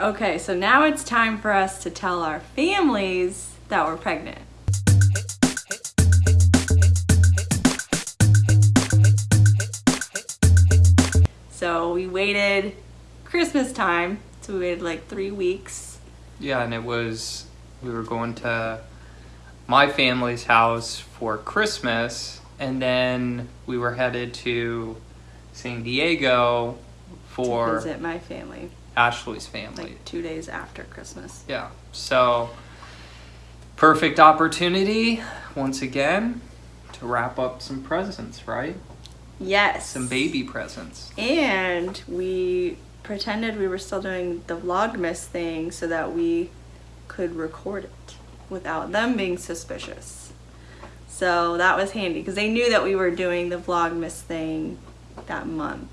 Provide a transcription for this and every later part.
Okay, so now it's time for us to tell our families that we're pregnant. So we waited Christmas time, so we waited like three weeks. Yeah, and it was, we were going to my family's house for Christmas, and then we were headed to San Diego for to visit my family, Ashley's family. like two days after Christmas. Yeah, so perfect opportunity once again to wrap up some presents, right? Yes. Some baby presents. And we pretended we were still doing the Vlogmas thing so that we could record it without them being suspicious. So that was handy because they knew that we were doing the Vlogmas thing that month.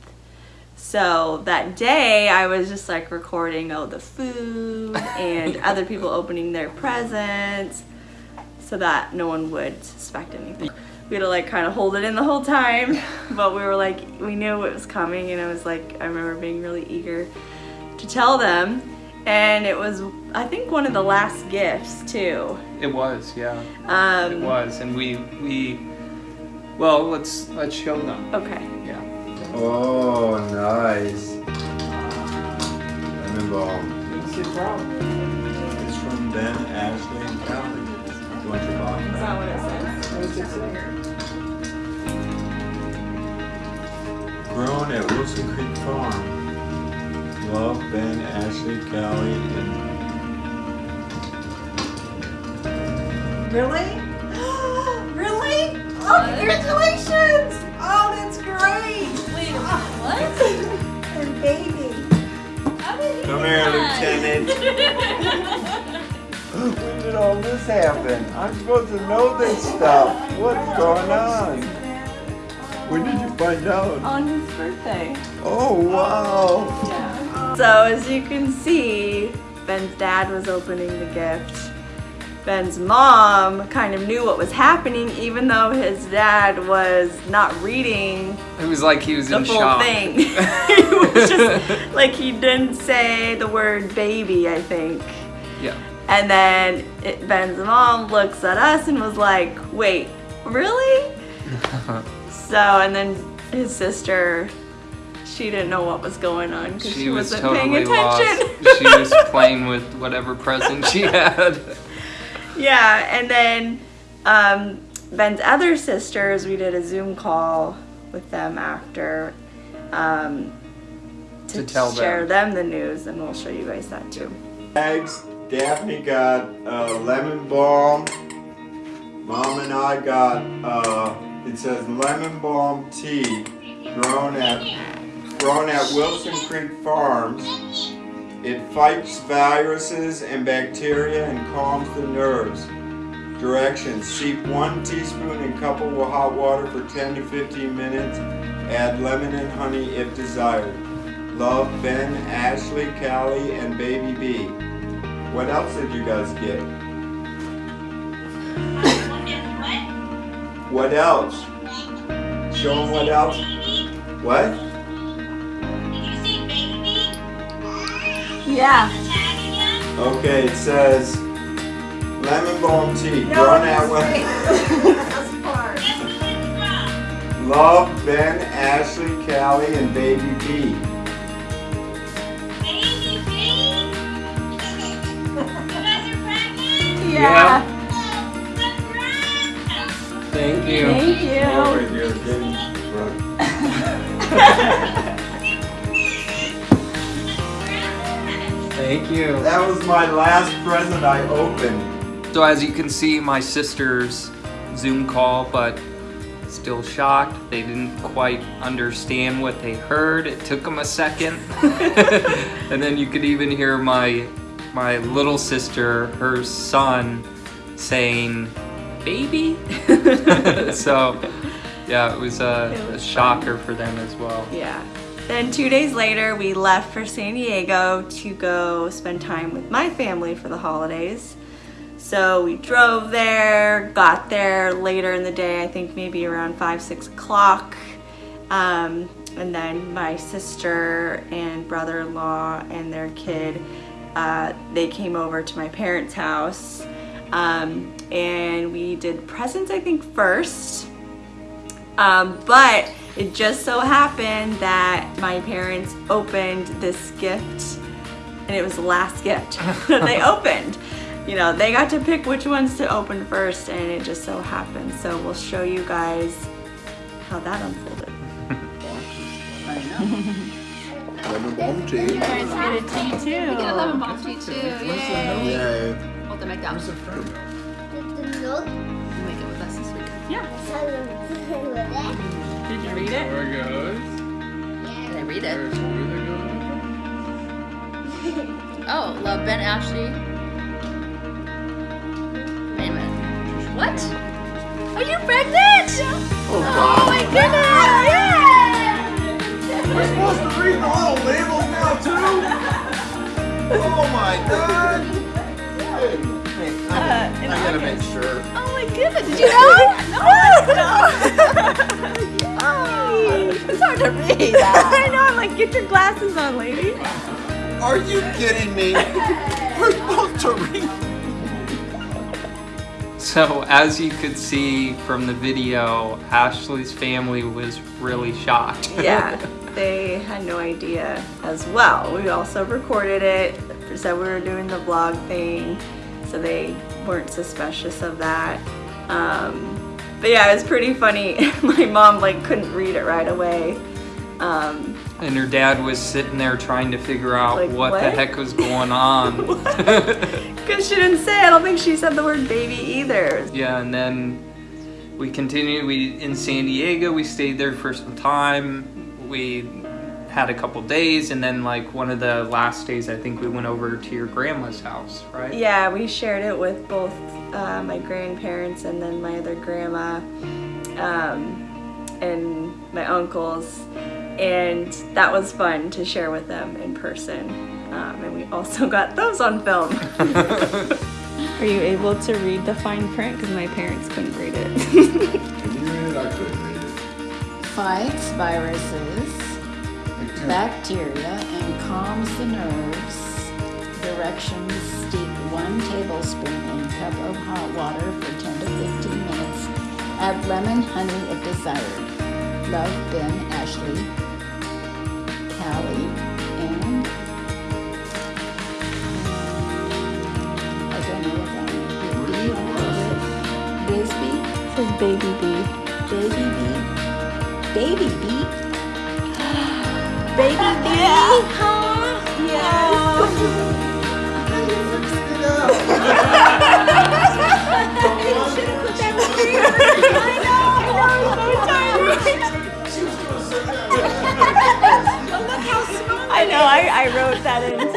So that day I was just like recording all the food and other people opening their presents so that no one would suspect anything. We had to like kind of hold it in the whole time, but we were like, we knew it was coming and I was like, I remember being really eager to tell them. And it was, I think, one of the last gifts too. It was, yeah. Um, It was, and we we well, let's let's show them. Okay. Yeah. Oh, nice. Lemon balm. It's from. It's from Ben, Ashley, and Callie. You want your box Is that what it says? Grown at Wilson Creek Farm. Love, Ben, Ashley, Callie, and Really? really? Oh, congratulations! Oh, that's great! What? And baby. How did you Come here, Lieutenant. When did all this happen? I'm supposed to know this stuff. What's going on? When did you find out? On his birthday. Oh, wow. Yeah. So as you can see, Ben's dad was opening the gift. Ben's mom kind of knew what was happening even though his dad was not reading It was like he was the in full shock. thing. it was just like he didn't say the word baby, I think. yeah. And then it, Ben's mom looks at us and was like, wait, really? so, and then his sister, she didn't know what was going on because she, She was wasn't totally paying lost. attention. she was playing with whatever present she had. Yeah, and then um, Ben's other sisters, we did a Zoom call with them after um, to, To tell share them. them the news, and we'll show you guys that too. Eggs. Daphne got uh, lemon balm. Mom and I got, uh, it says lemon balm tea grown at, grown at Wilson Creek Farms. It fights viruses and bacteria and calms the nerves. Directions, steep one teaspoon in cup of hot water for 10 to 15 minutes. Add lemon and honey if desired. Love, Ben, Ashley, Callie, and Baby B. What else did you guys get? What else? Show them what else. What? Yeah. Okay, it says lemon balm tea. No, grown at great. Wil- That's part. Love, Ben, Ashley, Callie, and Baby B. Thank you. That was my last present I opened. So as you can see, my sister's Zoom call, but still shocked. They didn't quite understand what they heard. It took them a second. and then you could even hear my my little sister, her son, saying, "Baby." so, yeah, it was a, It a was shocker for them as well. Yeah. Then two days later, we left for San Diego to go spend time with my family for the holidays. So we drove there, got there later in the day, I think maybe around five, six o'clock. Um, and then my sister and brother-in-law and their kid uh, they came over to my parents' house um, and we did presents, I think, first. Um, but it just so happened that my parents opened this gift and it was the last gift that they opened. You know, they got to pick which ones to open first and it just so happened. So we'll show you guys how that unfolded. Lemon balm tea. You guys get a tea too. Get a lemon balm tea too. Yay. Yay. Hold the mic down. Where's the fruit? Make it with us this week. Did you read it? There it goes. Can I read it? There's where they go. Oh, love Ben Ashley. Wait a minute. What? Are you pregnant? Oh, Oh my goodness! Yeah. We're supposed to read the little labels now too? Oh my god! Hey, hey, I, Uh, I in gotta make sure. Oh my goodness! Did you know? Oh, It's hard to read. I know, I'm like, get your glasses on, lady. Are you kidding me? We're supposed to read. So as you could see from the video, Ashley's family was really shocked. Yeah, they had no idea as well. We also recorded it, said we were doing the vlog thing, so they weren't suspicious of that. Um, but yeah, it was pretty funny. My mom like couldn't read it right away. Um, And her dad was sitting there trying to figure out Like, what, the heck was going on. Cause she didn't say, I don't think she said the word baby either. yeah, and then we continued. We in San Diego. We stayed there for some time. We had a couple days, and then like one of the last days, I think we went over to your grandma's house, right? Yeah, we shared it with both uh, my grandparents and then my other grandma um, and my uncles. And that was fun to share with them in person. Um, and we also got those on film. Are you able to read the fine print? Because my parents couldn't read it. Can you read it? I couldn't read it. fights viruses, bacteria, and calms the nerves. Directions steep one tablespoon in cup of hot water for 10 to 15 minutes. Add lemon, honey if desired. Love Ben, Ashley, Callie, and I don't know what that is. Bisbee, says baby B. baby bee, baby bee. Baby B? I know, I, I wrote that in too.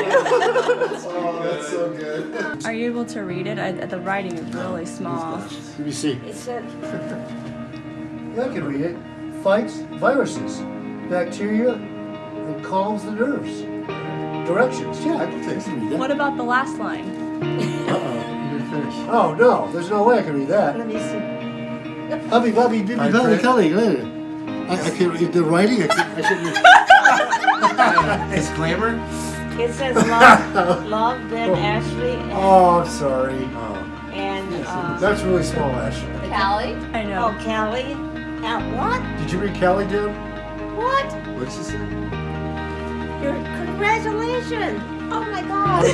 Oh, that's so good. Are you able to read it? I, the writing is really small. Let me see. It said, Yeah, I can read it. Fights viruses, bacteria, and calms the nerves. Directions. Yeah, I can I can read that. what about the last line? Uh-oh, you didn't finish. Oh no, there's no way I can read that. Let me see. Hubby, bubby, bibby, Fine belly, print. kelly. look. I, I can't read the writing. I can't. I shouldn't. Disclaimer? It says love, love Ben Ashley and, Oh, I'm sorry. Oh. and uh, That's really small, Ashley. Callie. I know. oh Callie. Now what? Did you read Callie down? What? What'd she say? Your congratulations! Oh my God!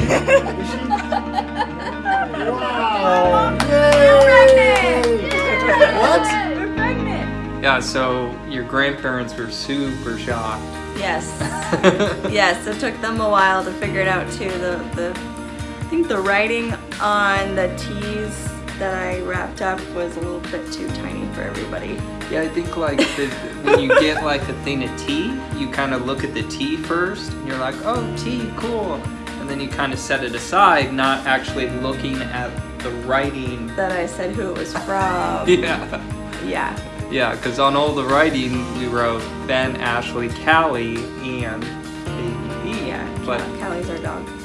Wow! Yay! What? We're pregnant. Yeah. So your grandparents were super shocked. Yes. yes, it took them a while to figure it out too. The the I think the writing on the teas that I wrapped up was a little bit too tiny for everybody. Yeah, I think like the, when you get like a thing of tea, you kind of look at the tea first, and you're like, oh, tea, cool, and then you kind of set it aside, not actually looking at the writing. That I said who it was from. Yeah, yeah. yeah, because on all the writing we wrote Ben, Ashley, Callie, and Baby B. Yeah. But Callie's our dog.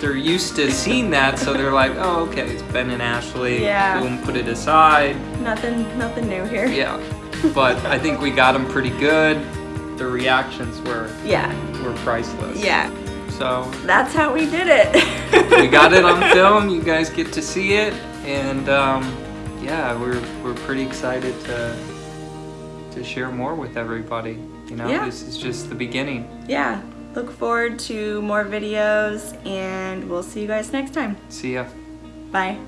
They're used to seeing that, so they're like, oh, okay, it's Ben and Ashley. Yeah. Boom, put it aside. Nothing nothing new here. Yeah, but I think we got them pretty good. The reactions were Yeah. were priceless. Yeah. So That's how we did it. we got it on film. You guys get to see it, and um, yeah, we're we're pretty excited to to share more with everybody. You know, Yeah. this is just the beginning. yeah. Look forward to more videos and we'll see you guys next time. See ya. Bye.